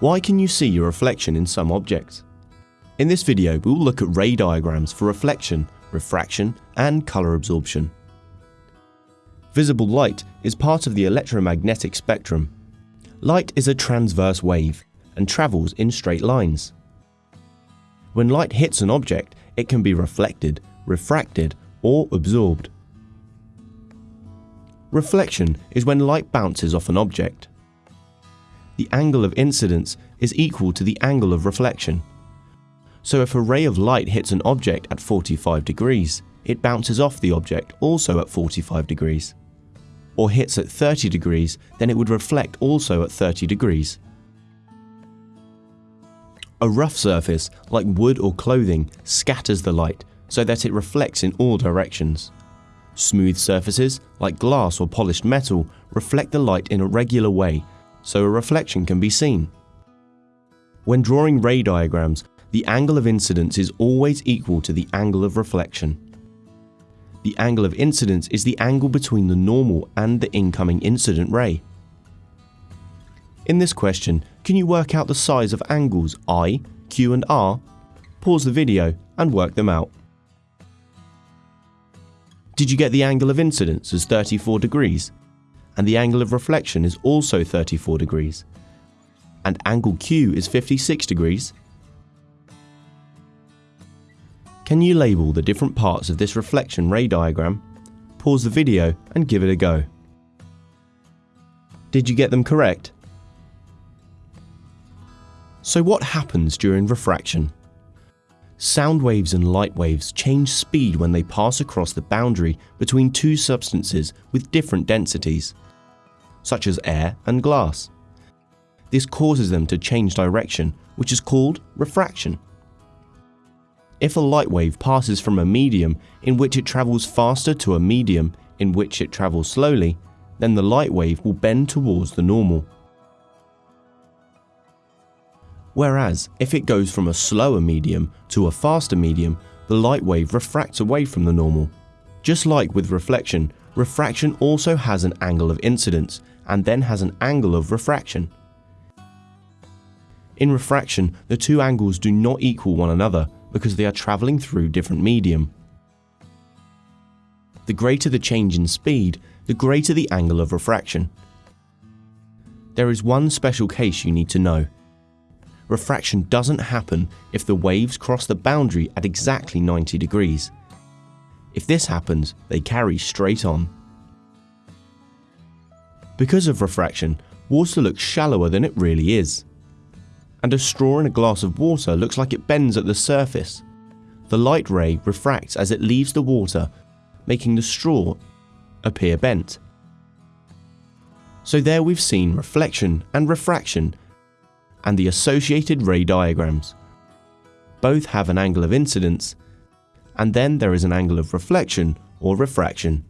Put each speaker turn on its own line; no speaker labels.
Why can you see your reflection in some objects? In this video, we will look at ray diagrams for reflection, refraction, and colour absorption. Visible light is part of the electromagnetic spectrum. Light is a transverse wave and travels in straight lines. When light hits an object, it can be reflected, refracted, or absorbed. Reflection is when light bounces off an object. The angle of incidence is equal to the angle of reflection. So if a ray of light hits an object at 45 degrees, it bounces off the object also at 45 degrees. Or hits at 30 degrees, then it would reflect also at 30 degrees. A rough surface, like wood or clothing, scatters the light so that it reflects in all directions. Smooth surfaces, like glass or polished metal, reflect the light in a regular way, so a reflection can be seen. When drawing ray diagrams, the angle of incidence is always equal to the angle of reflection. The angle of incidence is the angle between the normal and the incoming incident ray. In this question, can you work out the size of angles I, Q and R? Pause the video and work them out. Did you get the angle of incidence as 34 degrees? And the angle of reflection is also 34 degrees. And angle Q is 56 degrees. Can you label the different parts of this reflection ray diagram? Pause the video and give it a go. Did you get them correct? So what happens during refraction? Sound waves and light waves change speed when they pass across the boundary between two substances with different densities, such as air and glass. This causes them to change direction, which is called refraction. If a light wave passes from a medium in which it travels faster to a medium in which it travels slowly, then the light wave will bend towards the normal. Whereas, if it goes from a slower medium to a faster medium, the light wave refracts away from the normal. Just like with reflection, refraction also has an angle of incidence and then has an angle of refraction. In refraction, the two angles do not equal one another because they are travelling through different medium. The greater the change in speed, the greater the angle of refraction. There is one special case you need to know. Refraction doesn't happen if the waves cross the boundary at exactly 90 degrees. If this happens, they carry straight on. Because of refraction, water looks shallower than it really is and a straw in a glass of water looks like it bends at the surface. The light ray refracts as it leaves the water, making the straw appear bent. So there we've seen reflection and refraction and the associated ray diagrams. Both have an angle of incidence and then there is an angle of reflection or refraction.